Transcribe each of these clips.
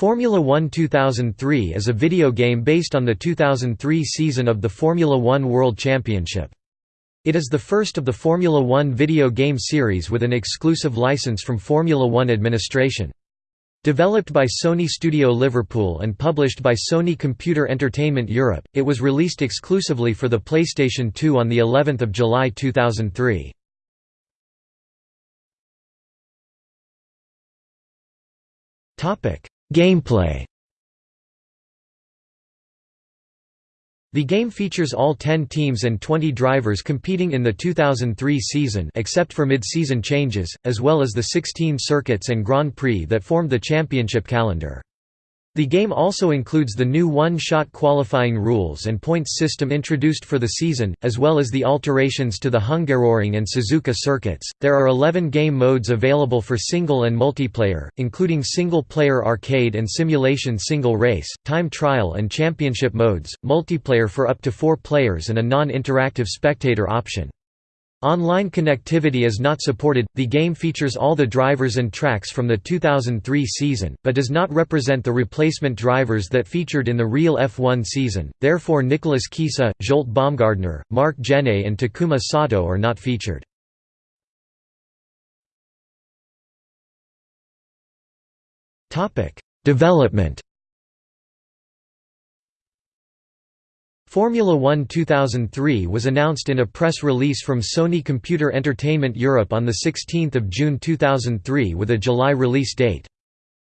Formula One 2003 is a video game based on the 2003 season of the Formula One World Championship. It is the first of the Formula One video game series with an exclusive license from Formula One administration. Developed by Sony Studio Liverpool and published by Sony Computer Entertainment Europe, it was released exclusively for the PlayStation 2 on the 11th of July 2003. Gameplay The game features all 10 teams and 20 drivers competing in the 2003 season except for mid-season changes, as well as the 16 circuits and Grand Prix that formed the championship calendar. The game also includes the new one-shot qualifying rules and points system introduced for the season, as well as the alterations to the Hungaroring and Suzuka circuits. There are 11 game modes available for single and multiplayer, including single-player arcade and simulation single race, time trial and championship modes, multiplayer for up to 4 players and a non-interactive spectator option. Online connectivity is not supported. The game features all the drivers and tracks from the 2003 season, but does not represent the replacement drivers that featured in the real F1 season. Therefore, Nicolas Kiesa, Zsolt Baumgartner, Marc Gené, and Takuma Sato are not featured. Development Formula One 2003 was announced in a press release from Sony Computer Entertainment Europe on 16 June 2003 with a July release date.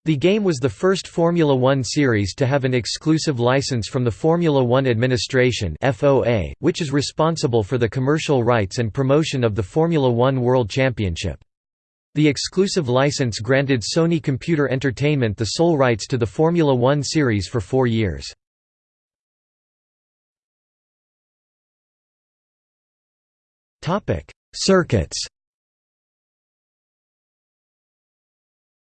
The game was the first Formula One series to have an exclusive license from the Formula One Administration which is responsible for the commercial rights and promotion of the Formula One World Championship. The exclusive license granted Sony Computer Entertainment the sole rights to the Formula One series for four years. Circuits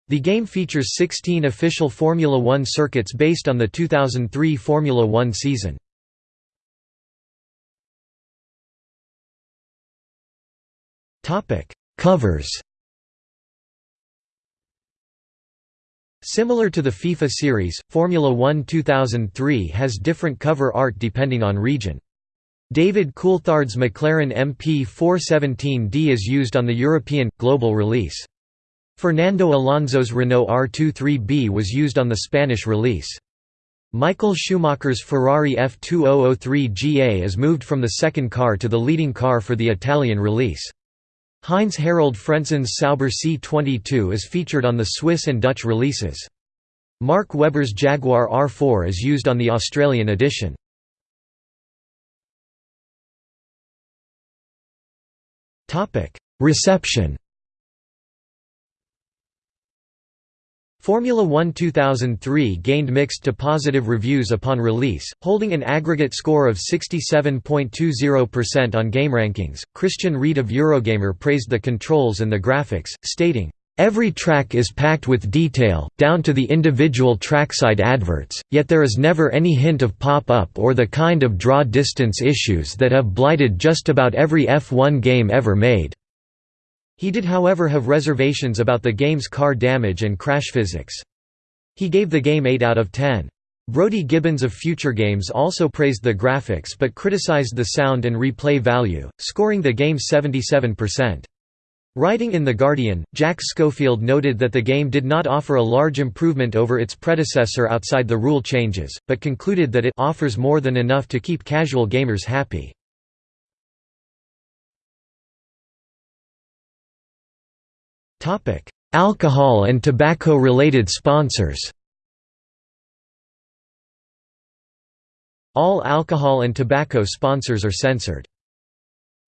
The game features 16 official Formula One circuits based on the 2003 Formula One season. Covers Similar to the FIFA series, Formula One 2003 has different cover art depending on region. David Coulthard's McLaren MP417D is used on the European, global release. Fernando Alonso's Renault R23B was used on the Spanish release. Michael Schumacher's Ferrari F2003 GA is moved from the second car to the leading car for the Italian release. Heinz Harald Frentzen's Sauber C22 is featured on the Swiss and Dutch releases. Mark Webber's Jaguar R4 is used on the Australian edition. Reception Formula One 2003 gained mixed to positive reviews upon release, holding an aggregate score of 67.20% on GameRankings. Kristan Reed of Eurogamer praised the controls and the graphics, stating, Every track is packed with detail, down to the individual trackside adverts, yet there is never any hint of pop-up or the kind of draw distance issues that have blighted just about every F1 game ever made." He did however have reservations about the game's car damage and crash physics. He gave the game 8 out of 10. Brodie Gibbons of Future Games also praised the graphics but criticized the sound and replay value, scoring the game 77%. Writing in The Guardian, Jack Schofield noted that the game did not offer a large improvement over its predecessor outside the rule changes, but concluded that it offers more than enough to keep casual gamers happy. Alcohol and tobacco-related sponsors All alcohol and tobacco sponsors are censored.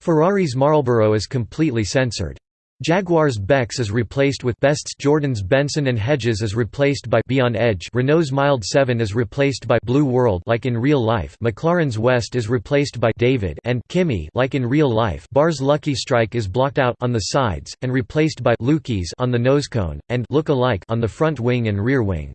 Ferrari's Marlboro is completely censored. Jaguar's Beck's is replaced with Best's Jordan's Benson and Hedges is replaced by Beyond Edge. Renault's Mild 7 is replaced by Blue World like in real life. McLaren's West is replaced by David and Kimi like in real life. BAR's Lucky Strike is blocked out on the sides, and replaced by Lukey's on the nosecone, and Look Alike on the front wing and rear wing.